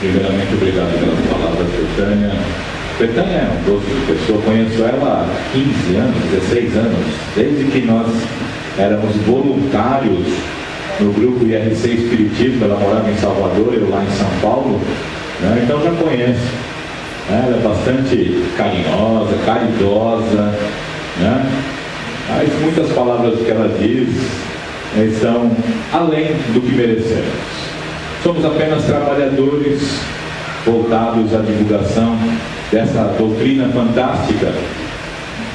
Primeiramente, obrigado pelas palavras, Betânia. Betânia é um doce de pessoa, conheço ela há 15 anos, 16 anos, desde que nós éramos voluntários no grupo IRC Espiritismo, ela morava em Salvador, eu lá em São Paulo, né? então já conheço. Né? Ela é bastante carinhosa, caridosa, né? Mas muitas palavras que ela diz né, estão além do que merecemos. Somos apenas trabalhadores voltados à divulgação dessa doutrina fantástica,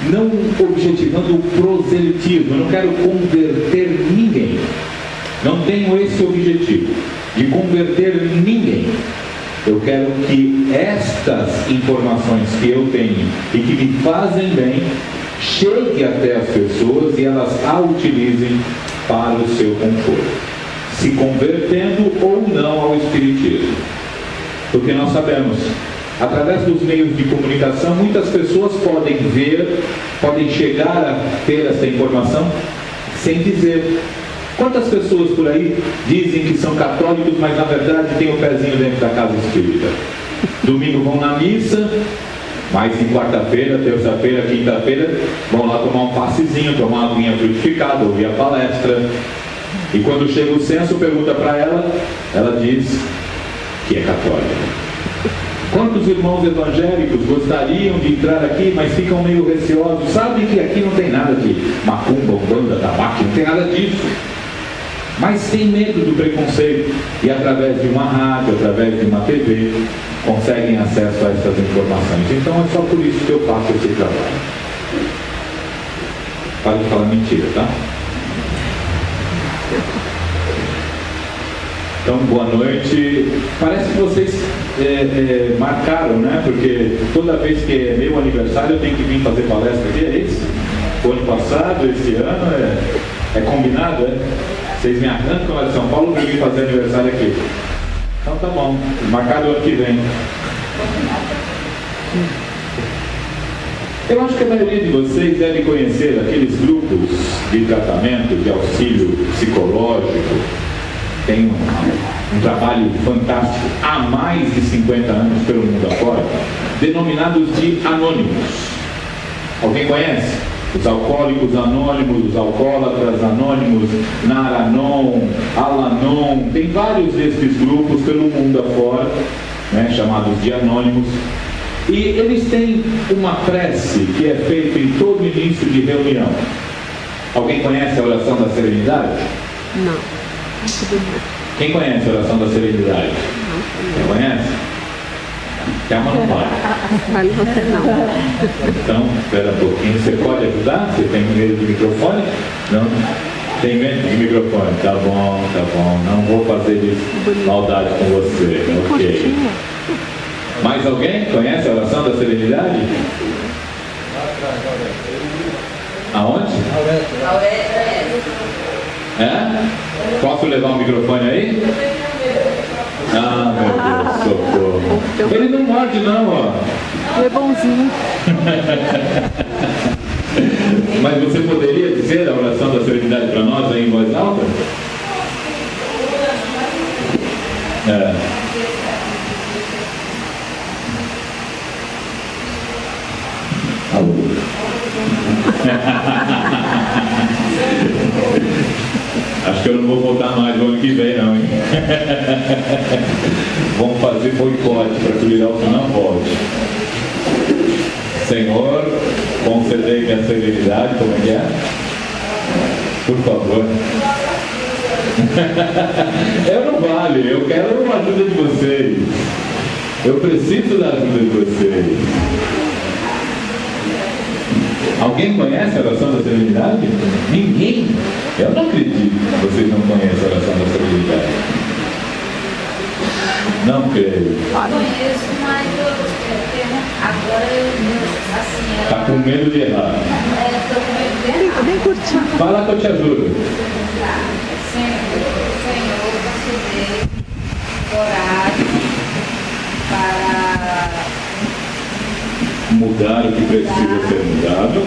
não objetivando o proselitismo. Eu não quero converter ninguém. Não tenho esse objetivo de converter ninguém. Eu quero que estas informações que eu tenho e que me fazem bem chegue até as pessoas e elas a utilizem para o seu conforto se convertendo ou não ao Espiritismo. Porque nós sabemos, através dos meios de comunicação, muitas pessoas podem ver, podem chegar a ter essa informação sem dizer. Quantas pessoas por aí dizem que são católicos, mas na verdade têm o pezinho dentro da casa espírita? Domingo vão na missa, mas em quarta-feira, terça-feira, quinta-feira, vão lá tomar um passezinho, tomar uma aguinha frutificada, ouvir a palestra, e quando chega o censo, pergunta para ela, ela diz que é católica. Quantos irmãos evangélicos gostariam de entrar aqui, mas ficam meio receosos? Sabem que aqui não tem nada de macumba, umbanda, tabaco, não tem nada disso. Mas tem medo do preconceito e através de uma rádio, através de uma TV, conseguem acesso a essas informações. Então é só por isso que eu faço esse trabalho. Para de falar mentira, tá? Então, boa noite. Parece que vocês é, é, marcaram, né? Porque toda vez que é meu aniversário eu tenho que vir fazer palestra aqui, é isso? O ano passado, esse ano, é, é combinado, é? Vocês me arrancam lá de São Paulo para vir fazer aniversário aqui. Então tá bom, marcado ano que vem. Eu acho que a maioria de vocês deve conhecer aqueles grupos de tratamento, de auxílio psicológico. Tem um, um trabalho fantástico há mais de 50 anos pelo mundo afora, denominados de anônimos. Alguém conhece? Os alcoólicos anônimos, os alcoólatras anônimos, Naranon, Alanon, tem vários desses grupos pelo mundo afora, né, chamados de anônimos, e eles têm uma prece que é feita em todo início de reunião. Alguém conhece a oração da serenidade? Não. Quem conhece a oração da serenidade? Não. Quem conhece? Calma, não para. Vale você não. Então, espera um pouquinho. Você pode ajudar? Você tem medo de microfone? Não? Tem medo de microfone? Tá bom, tá bom. Não vou fazer maldade com você. Tem ok. curtinha. Mais alguém conhece a oração da serenidade? Aonde? É? Posso levar o microfone aí? Ah, meu Deus, socorro. Ele não morde não, ó. É bonzinho. Mas você poderia dizer a oração da serenidade para nós aí em voz alta? É. Alô. Não vou voltar mais no ano que vem não, hein? Vamos fazer boicote para que o Liralto não volte. Senhor, concedei minha serenidade, como é que é? Por favor. eu não vale, eu quero a ajuda de vocês. Eu preciso da ajuda de vocês. Alguém conhece a oração da serenidade? Ninguém? Eu não acredito que vocês não conhecem a oração da serenidade. Não creio. Conheço, mas eu, eu, agora eu, assim, Está com medo de errar. é, estou com medo de Bem, errar. bem curtinho. Vai lá que eu te ajudo. Senhor, coragem para Mudar o que precisa ser mudado.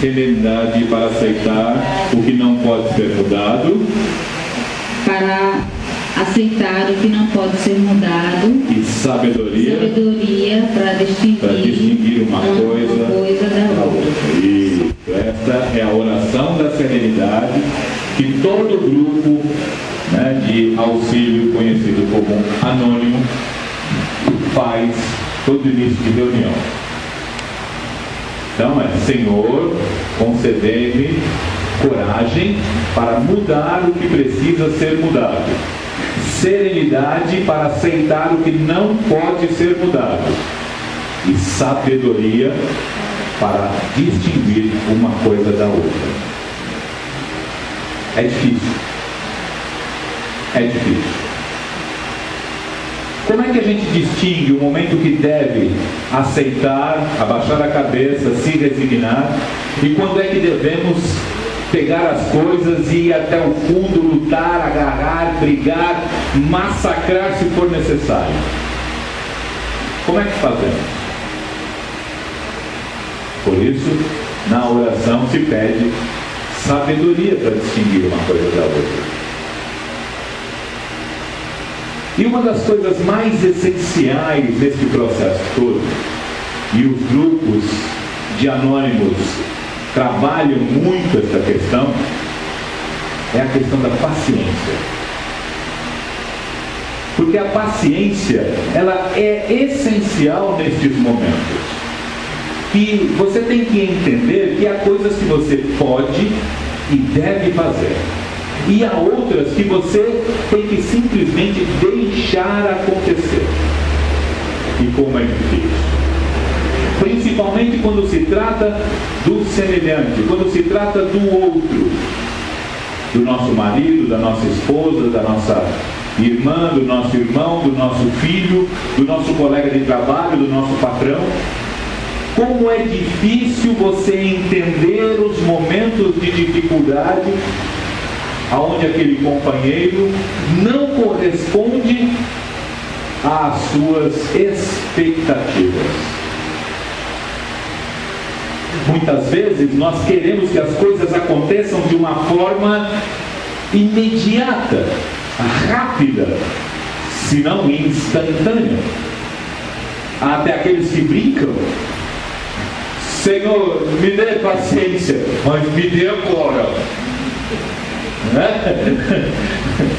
Serenidade para aceitar o que não pode ser mudado. para aceitar o que não pode ser mudado e sabedoria, sabedoria para distinguir, distinguir uma coisa, coisa da outra. Isso. Esta é a oração da serenidade que todo grupo né, de auxílio conhecido como anônimo faz todo início de reunião. Então é, Senhor, concedei-me coragem para mudar o que precisa ser mudado. Serenidade para aceitar o que não pode ser mudado. E sabedoria para distinguir uma coisa da outra. É difícil. É difícil. Como é que a gente distingue o momento que deve aceitar, abaixar a cabeça, se resignar, e quando é que devemos pegar as coisas e ir até o fundo, lutar, agarrar, brigar, massacrar se for necessário? Como é que fazemos? Por isso, na oração se pede sabedoria para distinguir uma coisa da outra. E uma das coisas mais essenciais desse processo todo, e os grupos de anônimos trabalham muito essa questão, é a questão da paciência. Porque a paciência, ela é essencial nestes momentos. E você tem que entender que há coisas que você pode e deve fazer e há outras que você tem que simplesmente deixar acontecer. E como é difícil. Principalmente quando se trata do semelhante, quando se trata do outro, do nosso marido, da nossa esposa, da nossa irmã, do nosso irmão, do nosso filho, do nosso colega de trabalho, do nosso patrão. Como é difícil você entender os momentos de dificuldade aonde aquele companheiro não corresponde às suas expectativas. Muitas vezes nós queremos que as coisas aconteçam de uma forma imediata, rápida, se não instantânea. Até aqueles que brincam. Senhor, me dê paciência, mas me dê agora. Né?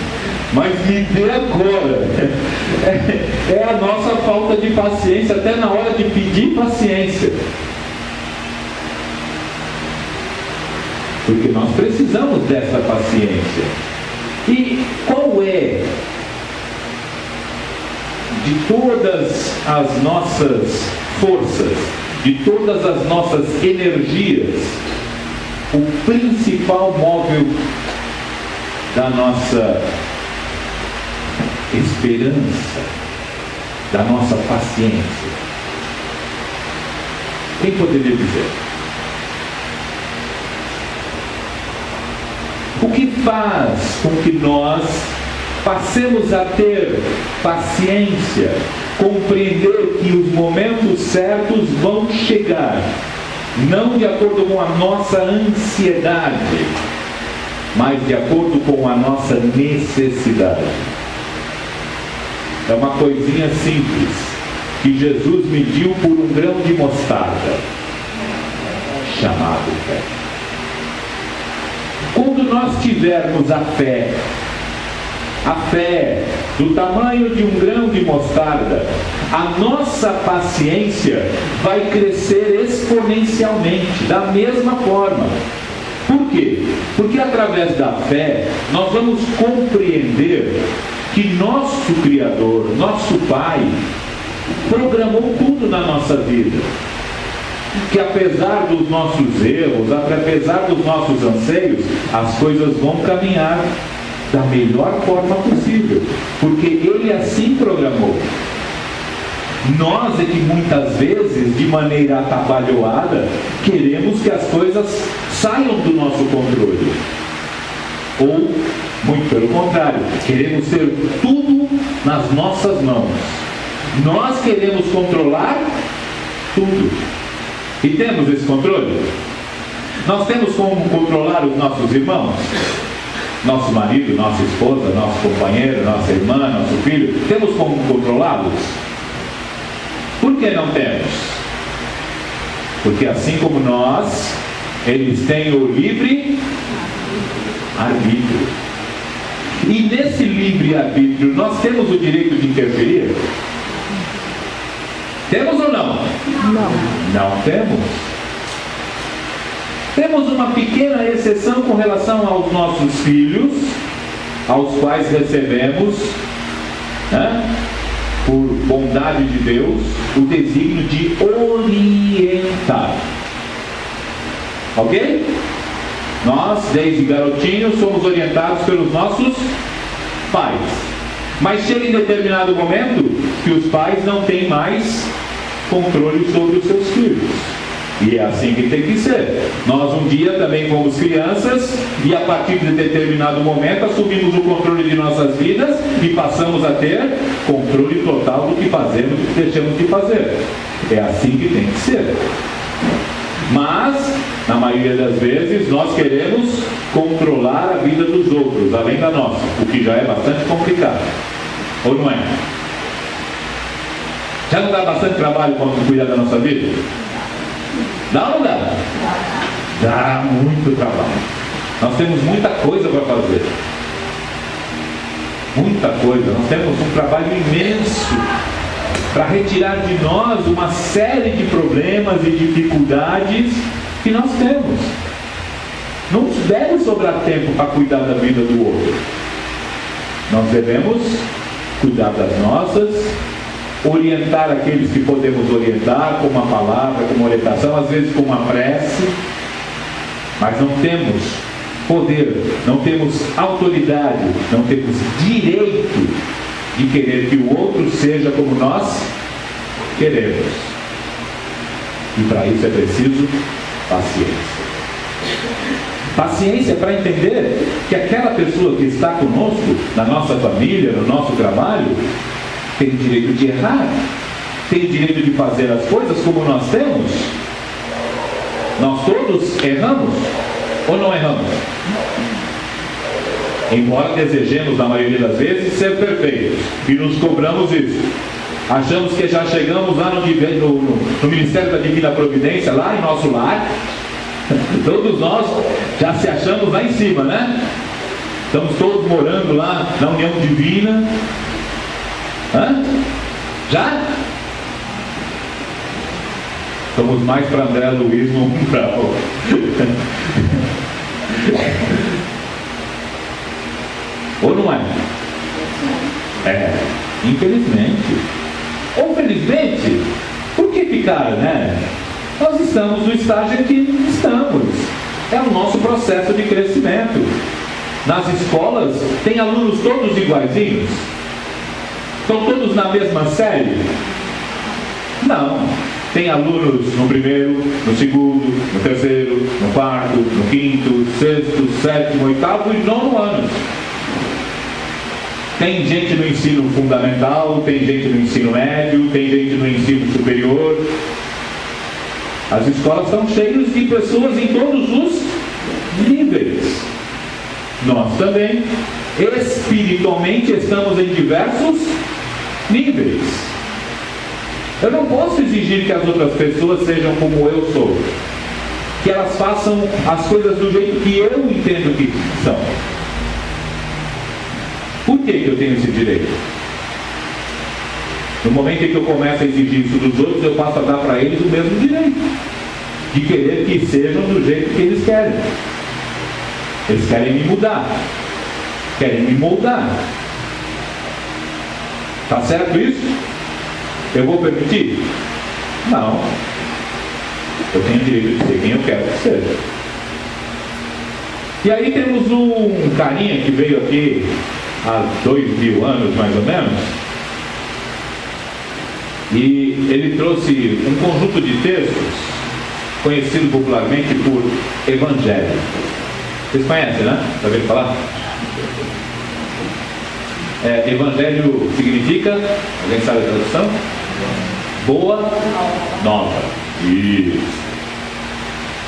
Mas dê agora. É, é a nossa falta de paciência, até na hora de pedir paciência. Porque nós precisamos dessa paciência. E qual é de todas as nossas forças, de todas as nossas energias, o principal móvel da nossa esperança, da nossa paciência. Quem poderia dizer? O que faz com que nós passemos a ter paciência, compreender que os momentos certos vão chegar, não de acordo com a nossa ansiedade, mas de acordo com a nossa necessidade. É uma coisinha simples que Jesus mediu por um grão de mostarda, chamado fé. Quando nós tivermos a fé, a fé do tamanho de um grão de mostarda, a nossa paciência vai crescer exponencialmente, da mesma forma. Quê? Porque através da fé nós vamos compreender que nosso Criador, nosso Pai, programou tudo na nossa vida. Que apesar dos nossos erros, apesar dos nossos anseios, as coisas vão caminhar da melhor forma possível, porque Ele assim programou. Nós é que muitas vezes, de maneira atabalhoada, queremos que as coisas saiam do nosso controle. Ou, muito pelo contrário, queremos ter tudo nas nossas mãos. Nós queremos controlar tudo. E temos esse controle? Nós temos como controlar os nossos irmãos? Nosso marido, nossa esposa, nosso companheiro, nossa irmã, nosso filho, temos como controlá-los? Por que não temos? Porque assim como nós, eles têm o livre arbítrio. E nesse livre arbítrio, nós temos o direito de interferir? Temos ou não? Não. Não temos. Temos uma pequena exceção com relação aos nossos filhos, aos quais recebemos, né, por bondade de Deus, o desígnio de orientar. Ok? Nós, desde garotinhos, somos orientados pelos nossos pais. Mas chega em determinado momento que os pais não têm mais controle sobre os seus filhos. E é assim que tem que ser. Nós um dia também fomos crianças e a partir de determinado momento assumimos o controle de nossas vidas e passamos a ter controle total do que fazemos e deixamos de fazer. É assim que tem que ser. Mas, na maioria das vezes, nós queremos controlar a vida dos outros, além da nossa, o que já é bastante complicado. Ou não é? Já não dá bastante trabalho quando cuidar da nossa vida? Dá ou não dá? Dá muito trabalho. Nós temos muita coisa para fazer. Muita coisa. Nós temos um trabalho imenso para retirar de nós uma série de problemas e dificuldades que nós temos. Não nos deve sobrar tempo para cuidar da vida do outro. Nós devemos cuidar das nossas, orientar aqueles que podemos orientar com uma palavra, com uma orientação, às vezes com uma prece, mas não temos poder, não temos autoridade, não temos direito de querer que o outro seja como nós queremos. E para isso é preciso paciência. Paciência para entender que aquela pessoa que está conosco, na nossa família, no nosso trabalho, tem direito de errar, tem direito de fazer as coisas como nós temos. Nós todos erramos ou não erramos? Embora desejemos, na maioria das vezes, ser perfeitos e nos cobramos isso. Achamos que já chegamos lá no, no, no Ministério da Divina Providência, lá em nosso lar. Todos nós já se achamos lá em cima, né? Estamos todos morando lá na união divina. Hã? Já? Somos mais para André Luiz, não para Ou não é? É, infelizmente. Ou felizmente, por que ficar, né? Nós estamos no estágio em que estamos. É o nosso processo de crescimento. Nas escolas, tem alunos todos iguaizinhos? Estão todos na mesma série? Não. Tem alunos no primeiro, no segundo, no terceiro, no quarto, no quinto, sexto, sétimo, oitavo e nono ano. Tem gente no ensino fundamental, tem gente no ensino médio, tem gente no ensino superior. As escolas estão cheias de pessoas em todos os níveis. Nós também, espiritualmente, estamos em diversos níveis. Eu não posso exigir que as outras pessoas sejam como eu sou. Que elas façam as coisas do jeito que eu entendo que são. Que eu tenho esse direito? No momento em que eu começo a exigir isso dos outros, eu passo a dar para eles o mesmo direito. De querer que sejam do jeito que eles querem. Eles querem me mudar. Querem me moldar. Tá certo isso? Eu vou permitir? Não. Eu tenho direito de ser quem eu quero que seja. E aí temos um carinha que veio aqui há dois mil anos mais ou menos, e ele trouxe um conjunto de textos conhecido popularmente por Evangelho. Vocês conhecem, né? Já ouviram falar? É, evangelho significa, alguém sabe a tradução? Boa nova. Isso.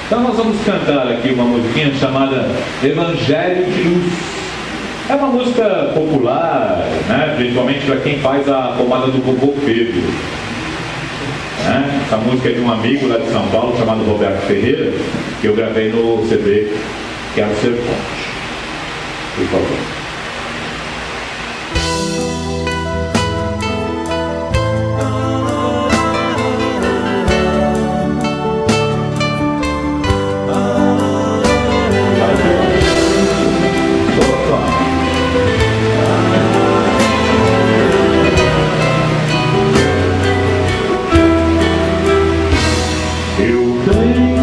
Então nós vamos cantar aqui uma musiquinha chamada Evangelho de Luz. É uma música popular, né? principalmente para quem faz a pomada do vovô Pedro. Né? Essa música é de um amigo lá de São Paulo chamado Roberto Ferreira, que eu gravei no CD Quero Ser Fonte. Por favor. Que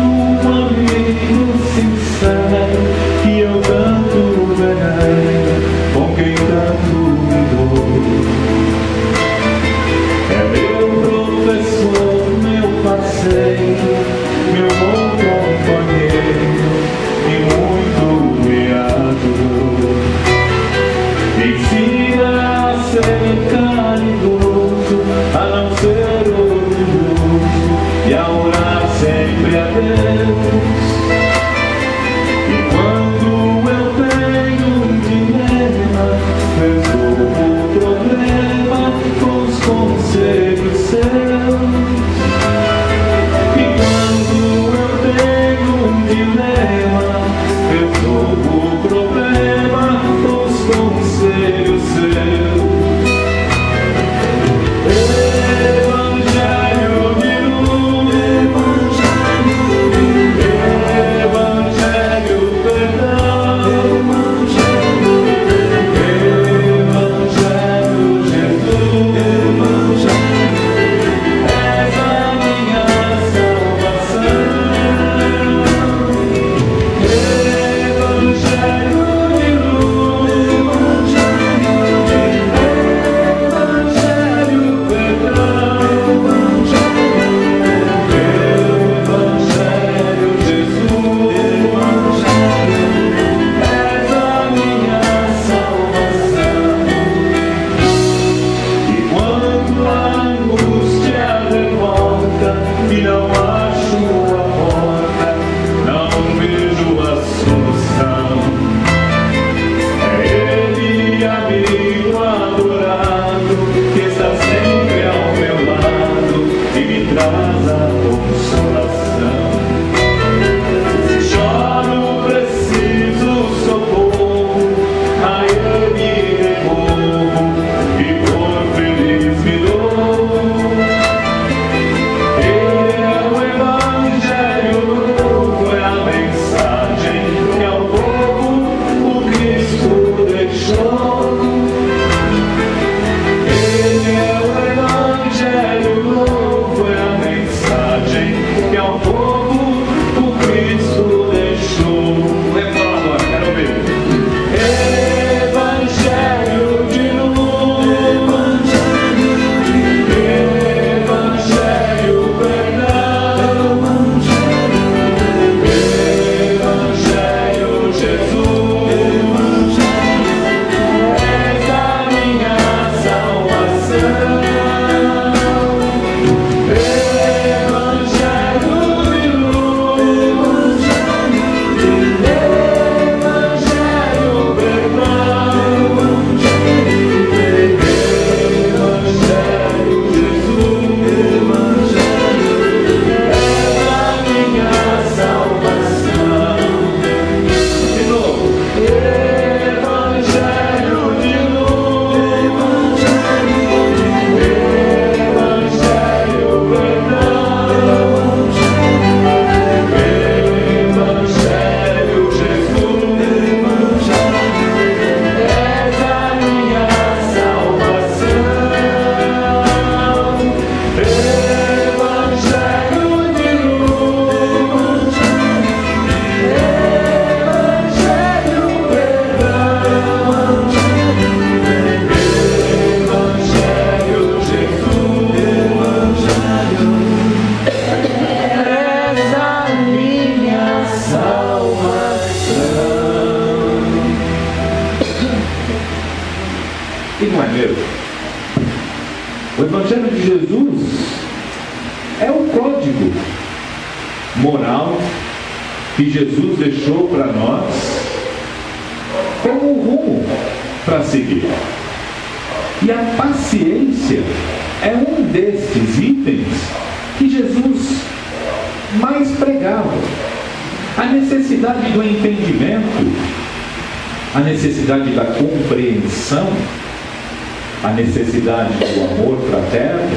necessidade do entendimento, a necessidade da compreensão, a necessidade do amor fraterno,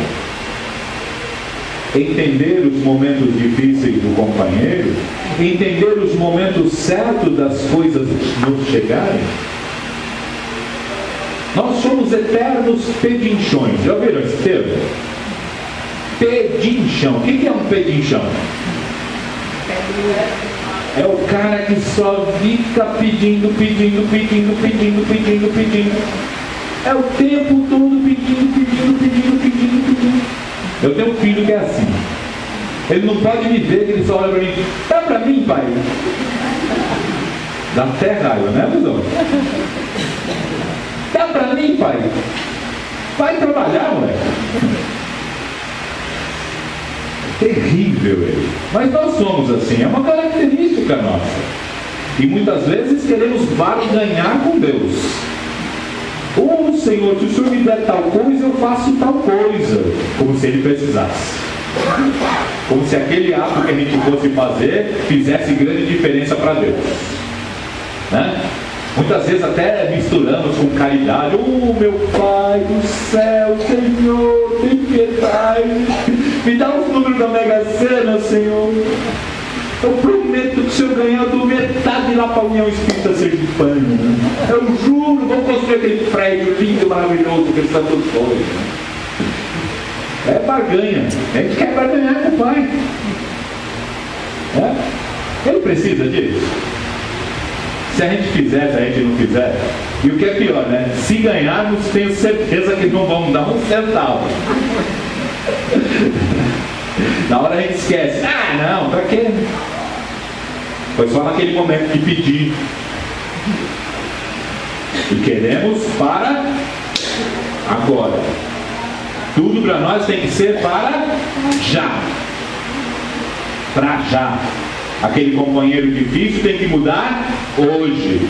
entender os momentos difíceis do companheiro, entender os momentos certos das coisas nos chegarem. Nós somos eternos pedinchões. Já ouviram esse termo? Pedinchão. O que é um pedinchão? É o cara que só fica pedindo, pedindo, pedindo, pedindo, pedindo, pedindo. É o tempo todo pedindo, pedindo, pedindo, pedindo, pedindo. Eu tenho um filho que é assim. Ele não pode me ver, que ele só olha para mim. Dá para mim, pai? Dá até raiva, né, Buzão? Dá para mim, pai? Vai trabalhar, moleque. Terrível ele. Mas nós somos assim, é uma característica nossa. E muitas vezes queremos barganhar com Deus. Oh Senhor, se o Senhor me der tal coisa, eu faço tal coisa. Como se ele precisasse. Como se aquele ato que a gente fosse fazer fizesse grande diferença para Deus. Né? Muitas vezes até misturamos com caridade. Oh meu Pai do céu, Senhor, tem piedade. Me dá os números da Mega Sena, Senhor. Eu prometo que o senhor ganhar do metade lá para a União Espírita Sergipana. Eu juro, vamos construir aquele prédio lindo, maravilhoso que eles estão todos. É barganha. A gente quer barganhar com o pai. É? Ele precisa disso. Se a gente fizer, se a gente não fizer. E o que é pior, né? Se ganharmos, tenho certeza que não vamos dar um centavo. Na hora a gente esquece. Ah, não, para quê? Foi só naquele momento de pedir. E queremos para agora. Tudo para nós tem que ser para já. Para já. Aquele companheiro difícil tem que mudar hoje.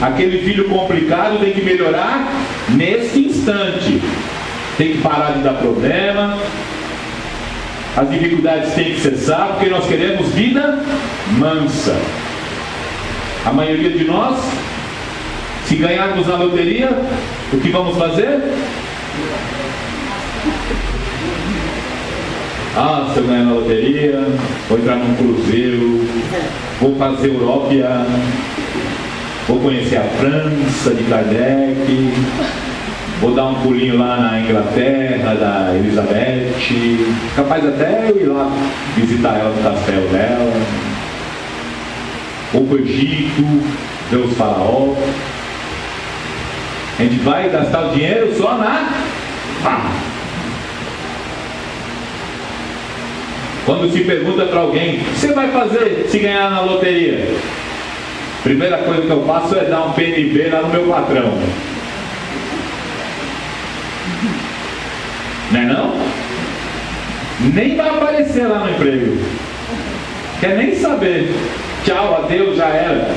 Aquele filho complicado tem que melhorar nesse instante. Tem que parar de dar problema. As dificuldades têm que cessar, porque nós queremos vida mansa. A maioria de nós, se ganharmos na loteria, o que vamos fazer? Ah, se eu ganhar na loteria, vou entrar num cruzeiro, vou fazer Europa, vou conhecer a França de Kardec, vou dar um pulinho lá na Inglaterra da Elizabeth, capaz até eu ir lá visitar ela no castelo dela, ou o Egito, ver os faraós. A gente vai gastar o dinheiro só na farra. Quando se pergunta para alguém, o que você vai fazer se ganhar na loteria? Primeira coisa que eu faço é dar um PNB lá no meu patrão. Não é não? Nem vai aparecer lá no emprego. Quer nem saber. Tchau, adeus, já era.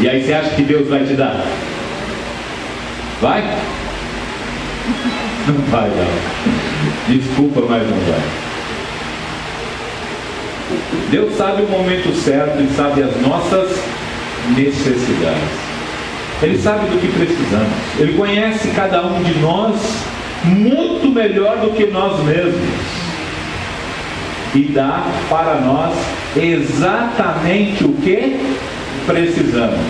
E aí você acha que Deus vai te dar? Vai? Não vai não. Desculpa, mas não vai. Deus sabe o momento certo e sabe as nossas necessidades. Ele sabe do que precisamos. Ele conhece cada um de nós muito melhor do que nós mesmos. E dá para nós exatamente o que precisamos.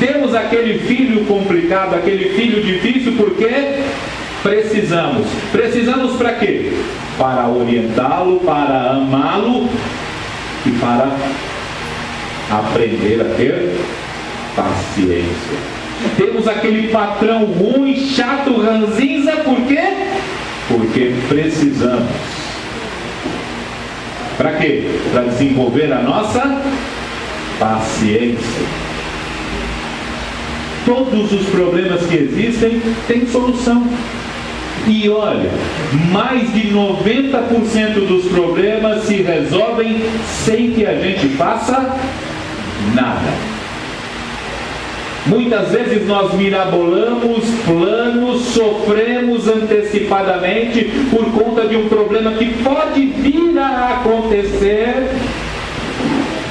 Temos aquele filho complicado, aquele filho difícil, porque precisamos. Precisamos para quê? Para orientá-lo, para amá-lo e para aprender a ter paciência. Temos aquele patrão ruim, chato, ranzinza, por quê? Porque precisamos. Para quê? Para desenvolver a nossa paciência. Todos os problemas que existem têm solução. E olha, mais de 90% dos problemas se resolvem sem que a gente faça nada. Muitas vezes nós mirabolamos planos, sofremos antecipadamente por conta de um problema que pode vir a acontecer.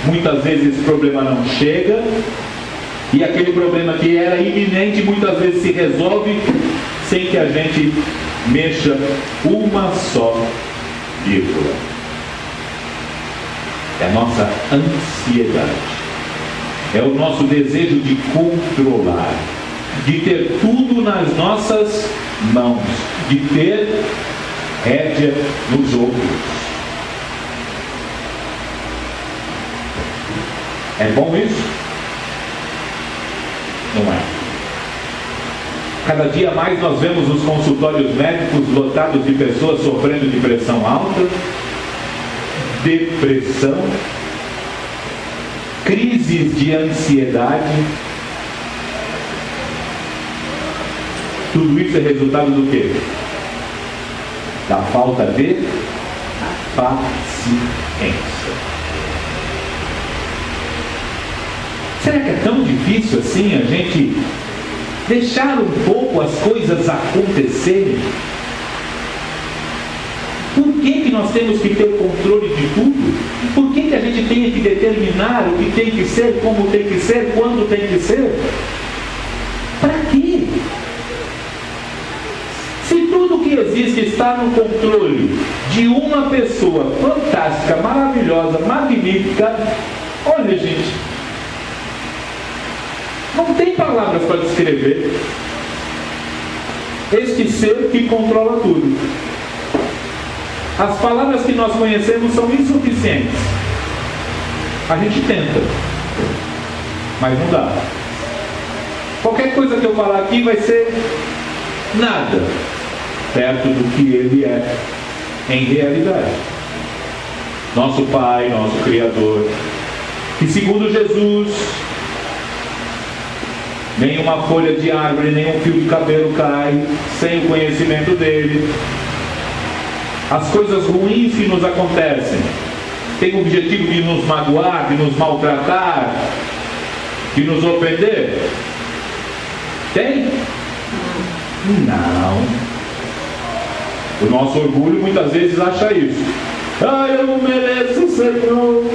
Muitas vezes esse problema não chega e aquele problema que era iminente muitas vezes se resolve sem que a gente mexa uma só vírgula. É a nossa ansiedade é o nosso desejo de controlar, de ter tudo nas nossas mãos, de ter rédea nos outros. É bom isso? Não é. Cada dia mais nós vemos os consultórios médicos lotados de pessoas sofrendo de pressão alta, depressão, crises de ansiedade. Tudo isso é resultado do quê? Da falta de paciência. Será que é tão difícil assim a gente deixar um pouco as coisas acontecerem? Nós temos que ter o controle de tudo? Por que, que a gente tem que determinar o que tem que ser, como tem que ser, quando tem que ser? Para quê? Se tudo que existe está no controle de uma pessoa fantástica, maravilhosa, magnífica, olha gente, não tem palavras para descrever este ser que controla tudo. As palavras que nós conhecemos são insuficientes. A gente tenta, mas não dá. Qualquer coisa que eu falar aqui vai ser nada perto do que ele é em realidade. Nosso Pai, nosso Criador, que segundo Jesus, nenhuma folha de árvore, nenhum fio de cabelo cai sem o conhecimento dele as coisas ruins que nos acontecem têm o objetivo de nos magoar, de nos maltratar, de nos ofender? Tem? Não. O nosso orgulho muitas vezes acha isso. Ah, eu não mereço, Senhor.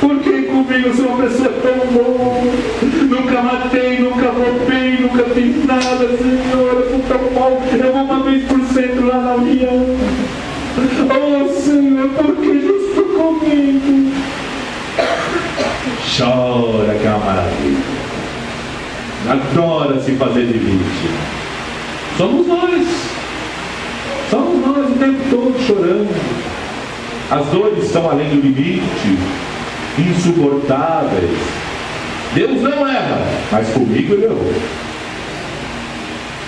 Por que comigo sou uma pessoa tão boa? Nunca matei, nunca roubei, nunca fiz nada, Senhor. Eu sou tão mal. Eu vou uma vez por cento lá na minha. Oh, Senhor, por que justo comigo? Chora, que é uma maravilha. Adora se fazer de vítima. Somos nós. Somos nós o tempo todo chorando. As dores estão além do limite insuportáveis. Deus não erra, mas comigo ele errou.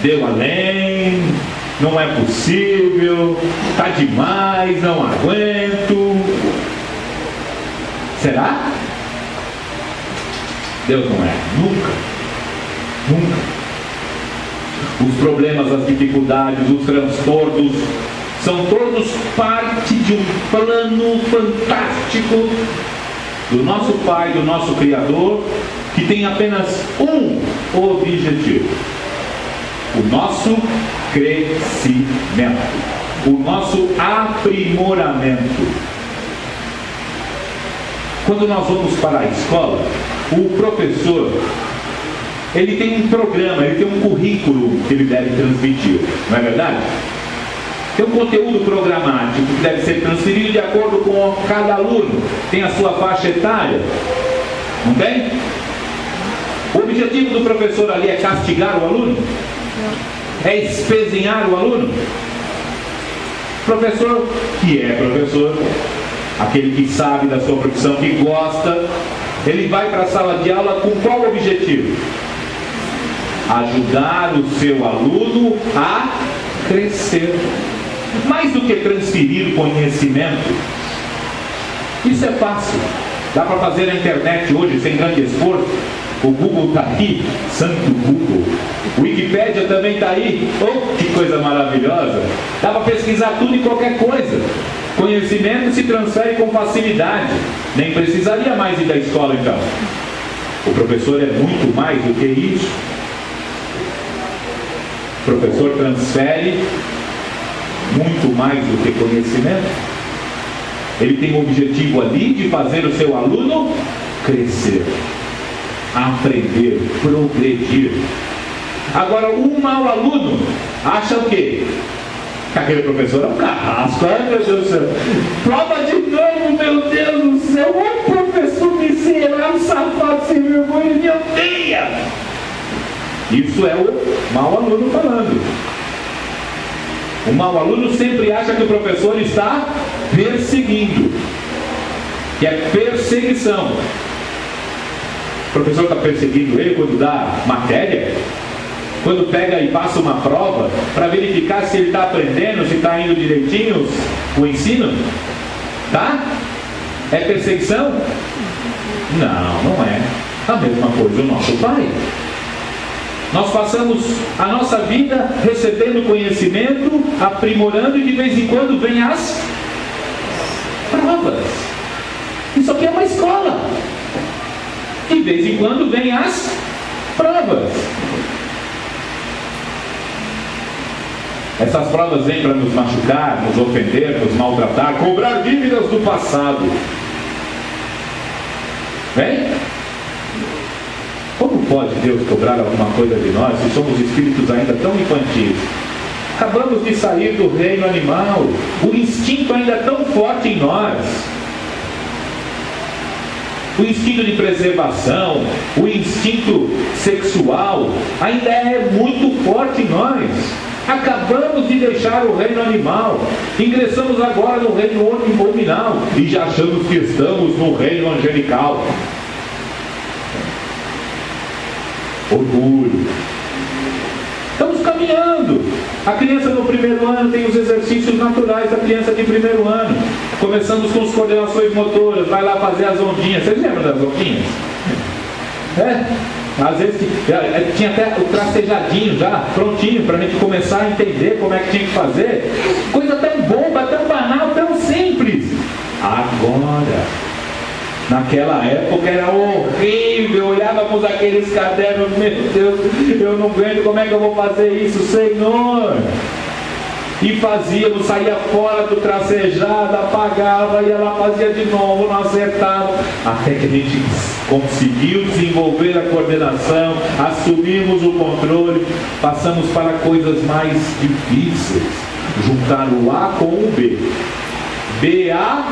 Deu além, não é possível, está demais, não aguento. Será? Deus não é, nunca, nunca. Os problemas, as dificuldades, os transtornos são todos parte de um plano fantástico do nosso Pai, do nosso Criador, que tem apenas um objetivo: o nosso crescimento, o nosso aprimoramento. Quando nós vamos para a escola, o professor ele tem um programa, ele tem um currículo que ele deve transmitir, não é verdade? Tem um conteúdo programático que deve ser transferido de acordo com cada aluno, tem a sua faixa etária, não tem? O objetivo do professor ali é castigar o aluno? É espezinhar o aluno? Professor que é professor, aquele que sabe da sua profissão, que gosta, ele vai para a sala de aula com qual objetivo? Ajudar o seu aluno a crescer mais do que transferir conhecimento, isso é fácil. Dá para fazer na internet hoje sem grande esforço. O Google está aí, santo Google. O Wikipedia também está aí. Oh, que coisa maravilhosa. Dá para pesquisar tudo e qualquer coisa. Conhecimento se transfere com facilidade. Nem precisaria mais ir da escola então. O professor é muito mais do que isso. O professor transfere muito mais do que conhecimento. Ele tem o objetivo ali de fazer o seu aluno crescer, aprender, progredir. Agora, um mau aluno acha o quê? Que aquele professor é um carrasco. Ai meu Deus do céu. Prova de novo, meu Deus do céu. Um professor miserável, safado, sem vergonha, me odeia. Isso é o mau aluno falando. O mau aluno sempre acha que o professor está perseguindo. Que é perseguição. O professor está perseguindo ele quando dá matéria? Quando pega e passa uma prova para verificar se ele está aprendendo, se está indo direitinho o ensino? Tá? É perseguição? Não, não é. A mesma coisa o nosso Pai. Nós passamos a nossa vida recebendo conhecimento, aprimorando e de vez em quando vem as provas. Isso aqui é uma escola. De vez em quando vem as provas. Essas provas vêm para nos machucar, nos ofender, nos maltratar, cobrar dívidas do passado. Vem? Como pode Deus cobrar alguma coisa de nós se somos espíritos ainda tão infantis? Acabamos de sair do reino animal, o instinto ainda é tão forte em nós. O instinto de preservação, o instinto sexual ainda é muito forte em nós. Acabamos de deixar o reino animal, ingressamos agora no reino nominal e já achamos que estamos no reino angelical. Orgulho. Estamos caminhando. A criança no primeiro ano tem os exercícios naturais da criança de primeiro ano. Começamos com as coordenações motoras, vai lá fazer as ondinhas. Vocês lembram das ondinhas? É? Às vezes é, tinha até o tracejadinho já, prontinho, para a gente começar a entender como é que tinha que fazer. Coisa tão boba, tão banal, tão simples. Agora, naquela época era horrível, olhávamos aqueles cadernos, meu Deus, eu não aguento, como é que eu vou fazer isso, Senhor? e fazíamos, saía fora do tracejado, apagava, ia lá, fazia de novo, não acertava, até que a gente conseguiu desenvolver a coordenação, assumimos o controle, passamos para coisas mais difíceis, juntar o A com o B. BA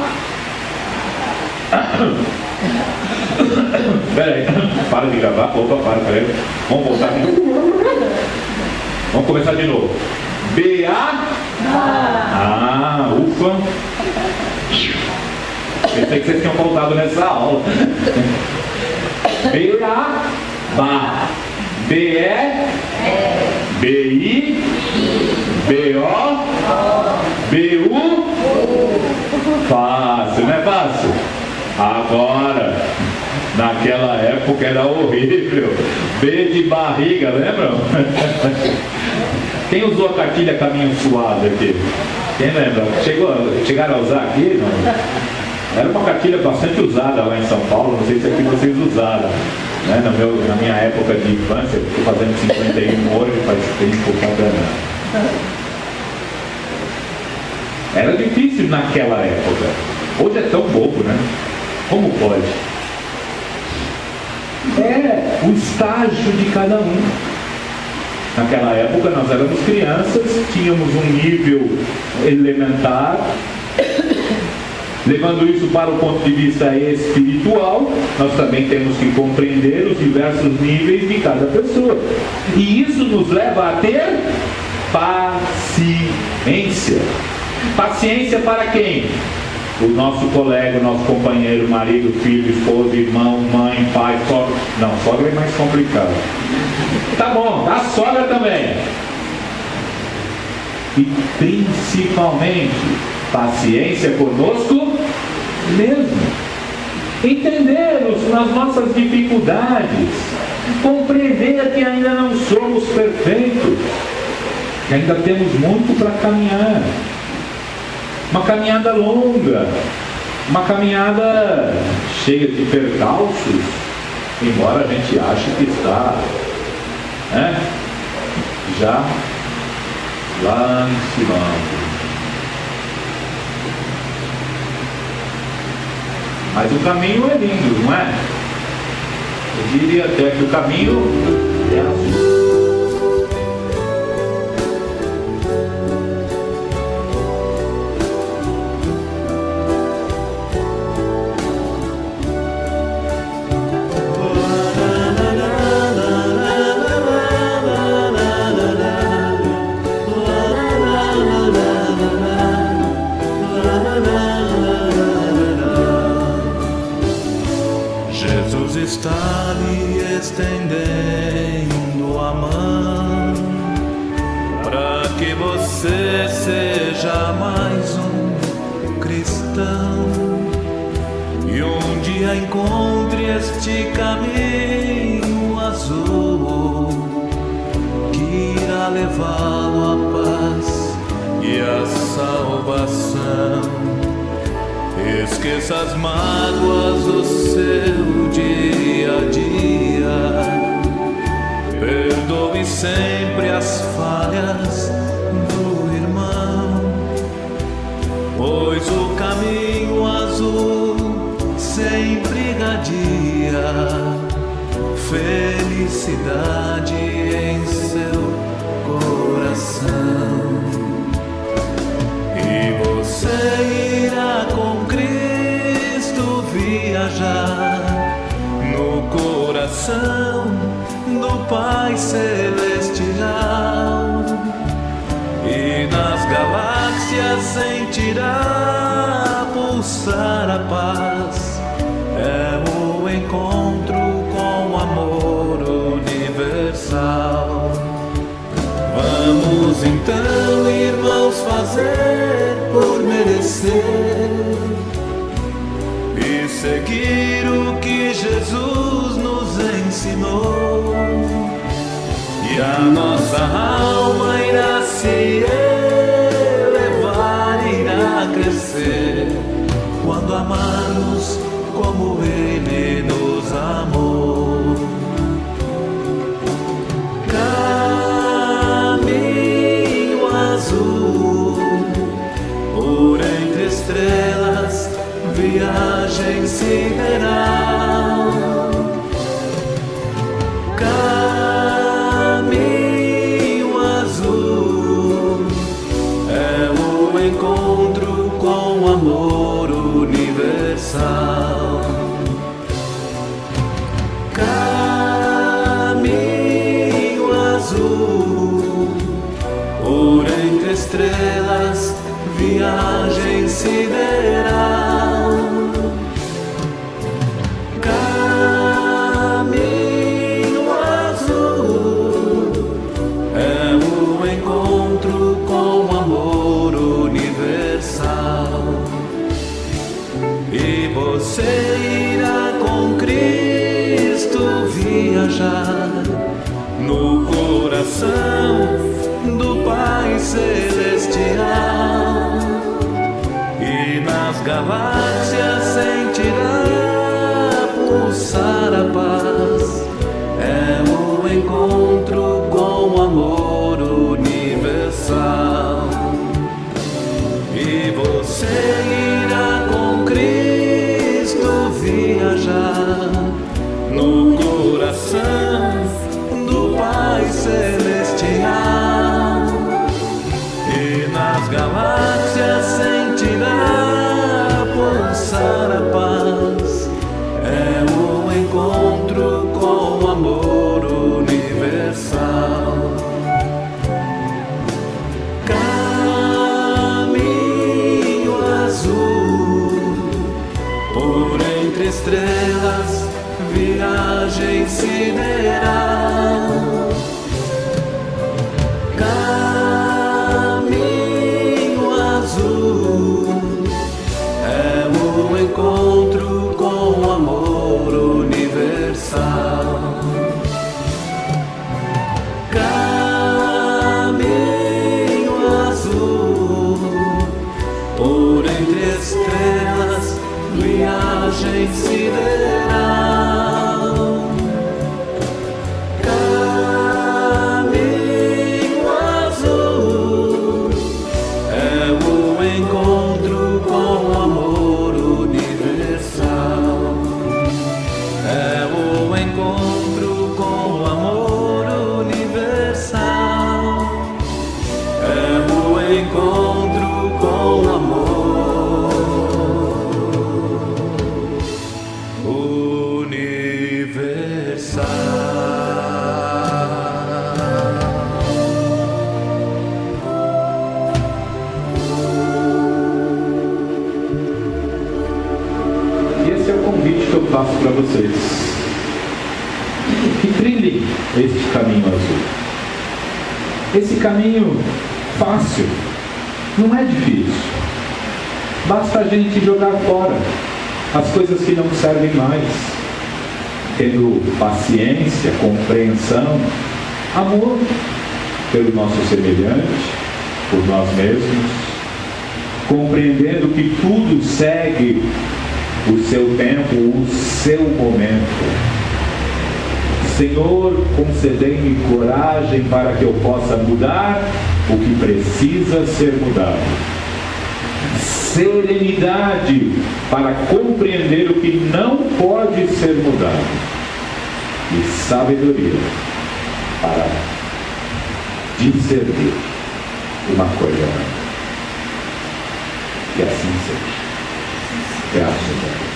Peraí, para de gravar, opa, para, peraí. Vamos voltar aqui. Vamos começar de novo. B-A. Ah, ufa. Pensei que vocês tinham voltado nessa aula. B-A. Ba. B-E. B-I. B-O. B-U. Fácil, não é fácil? Agora, naquela época era horrível. B de barriga, lembram? Quem usou a cartilha caminho suado aqui? Quem lembra? Chegou, chegaram a usar aqui? Não? Era uma cartilha bastante usada lá em São Paulo, não sei se aqui vocês usaram. Né? No meu, na minha época de infância, estou fazendo 51 hoje, faz tempo cada Era difícil naquela época. Hoje é tão bobo, né? Como pode? É o estágio de cada um. Naquela época nós éramos crianças, tínhamos um nível elementar, levando isso para o ponto de vista espiritual, nós também temos que compreender os diversos níveis de cada pessoa. E isso nos leva a ter paciência. Paciência para quem? O nosso colega, o nosso companheiro, marido, filho, esposa, irmão, mãe, pai, sogra. Não, sogra é mais complicado. Tá bom, a sogra também. E principalmente, paciência conosco mesmo. Entender as nossas dificuldades. Compreender que ainda não somos perfeitos. Que ainda temos muito para caminhar uma caminhada longa, uma caminhada cheia de percalços, embora a gente ache que está né, já lá em cima. Mas o caminho é lindo, não é? Eu diria até que o caminho é azul. no coração do Pai Celestial e nas galáxias sentirá pulsar a paz. É o encontro com o amor universal. Vamos então, irmãos, fazer seguir o que Jesus nos ensinou e a nossa alma. sing it I. que trilhem este caminho azul. Esse caminho fácil não é difícil. Basta a gente jogar fora as coisas que não servem mais, tendo paciência, compreensão, amor pelo nosso semelhante, por nós mesmos, compreendendo que tudo segue o seu tempo, o seu momento. Senhor, concedei-me coragem para que eu possa mudar o que precisa ser mudado. Serenidade para compreender o que não pode ser mudado. E sabedoria para discernir uma coisa. Que assim seja. Graças a Deus.